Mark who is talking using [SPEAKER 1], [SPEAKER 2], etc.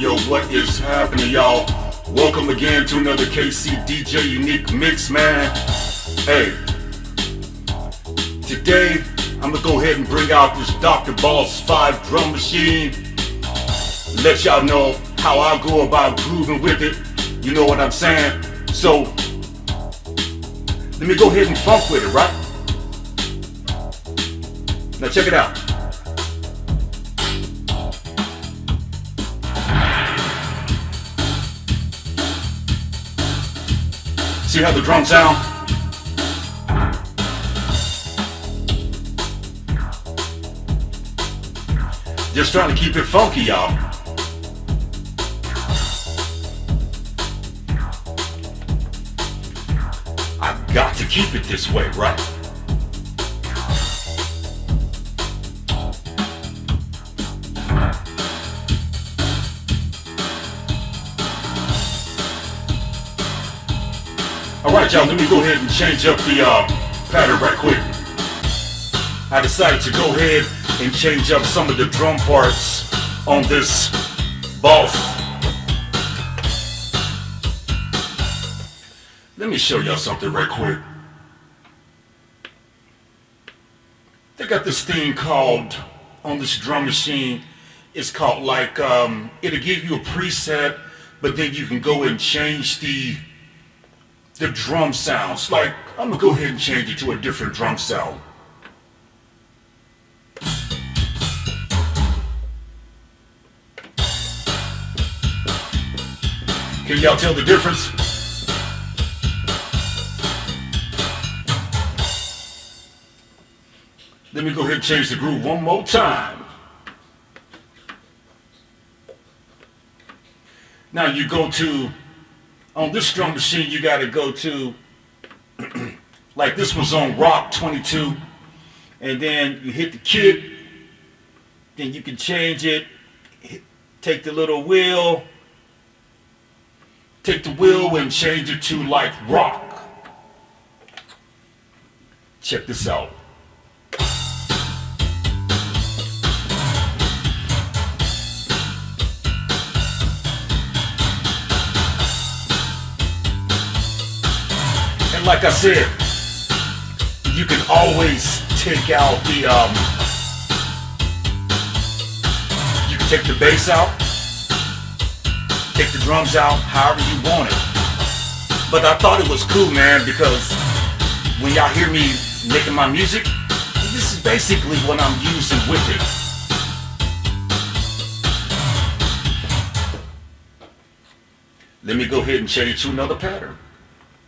[SPEAKER 1] yo, what is happening, y'all? Welcome again to another KC DJ Unique Mix, man. Hey, today I'm gonna go ahead and bring out this Dr. Boss 5 drum machine. Let y'all know how I go about grooving with it. You know what I'm saying? So, let me go ahead and funk with it, right? Now check it out. See how the drums sound? Just trying to keep it funky, y'all. I've got to keep it this way, right? Alright y'all, let me go ahead and change up the uh, pattern right quick. I decided to go ahead and change up some of the drum parts on this boss. Let me show y'all something right quick. They got this thing called, on this drum machine, it's called like, um, it'll give you a preset, but then you can go and change the the drum sounds. Like, I'm gonna go ahead and change it to a different drum sound. Can y'all tell the difference? Let me go ahead and change the groove one more time. Now you go to on this drum machine, you got to go to, like this was on Rock 22, and then you hit the kick, then you can change it, hit, take the little wheel, take the wheel and change it to like rock. Check this out. Like I said, you can always take out the, um, you can take the bass out, take the drums out, however you want it. But I thought it was cool, man, because when y'all hear me making my music, this is basically what I'm using with it. Let me go ahead and change to another pattern.